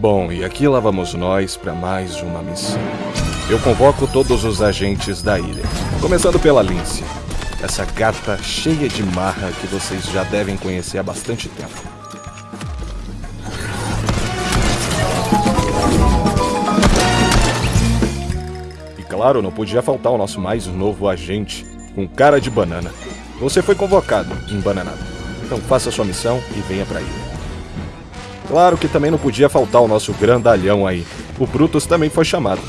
Bom, e aqui lá vamos nós para mais uma missão. Eu convoco todos os agentes da ilha, começando pela Lince, essa gata cheia de marra que vocês já devem conhecer há bastante tempo. E claro, não podia faltar o nosso mais novo agente, com cara de banana. Você foi convocado, embananado. Então faça sua missão e venha pra ilha. Claro que também não podia faltar o nosso grandalhão aí. O Brutus também foi chamado.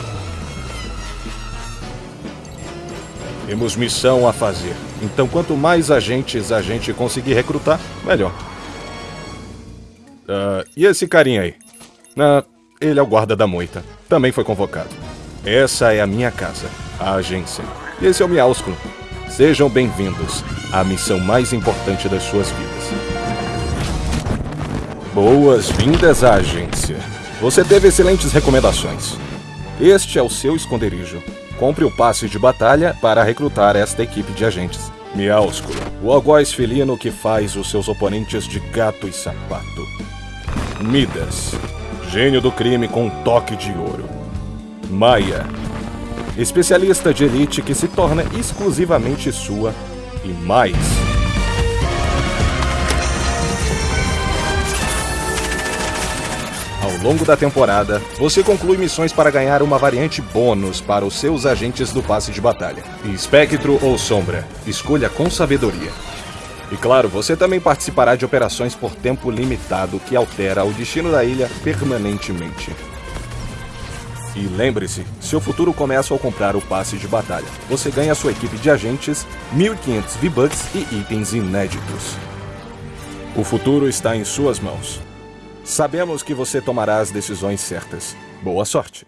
Temos missão a fazer. Então, quanto mais agentes a gente conseguir recrutar, melhor. Uh, e esse carinha aí? Ele é o guarda da moita. Também foi convocado. Essa é a minha casa, a agência. E esse é o Miausculo. Sejam bem-vindos à missão mais importante das suas vidas. Boas-vindas à agência. Você teve excelentes recomendações. Este é o seu esconderijo. Compre o passe de batalha para recrutar esta equipe de agentes. Miausculo, o algoz felino que faz os seus oponentes de gato e sapato. Midas, gênio do crime com um toque de ouro. Maia, especialista de elite que se torna exclusivamente sua. E mais, longo da temporada, você conclui missões para ganhar uma variante bônus para os seus agentes do passe de batalha. Espectro ou Sombra, escolha com sabedoria. E claro, você também participará de operações por tempo limitado que altera o destino da ilha permanentemente. E lembre-se, seu futuro começa ao comprar o passe de batalha. Você ganha sua equipe de agentes, 1500 V-Bucks e itens inéditos. O futuro está em suas mãos. Sabemos que você tomará as decisões certas. Boa sorte!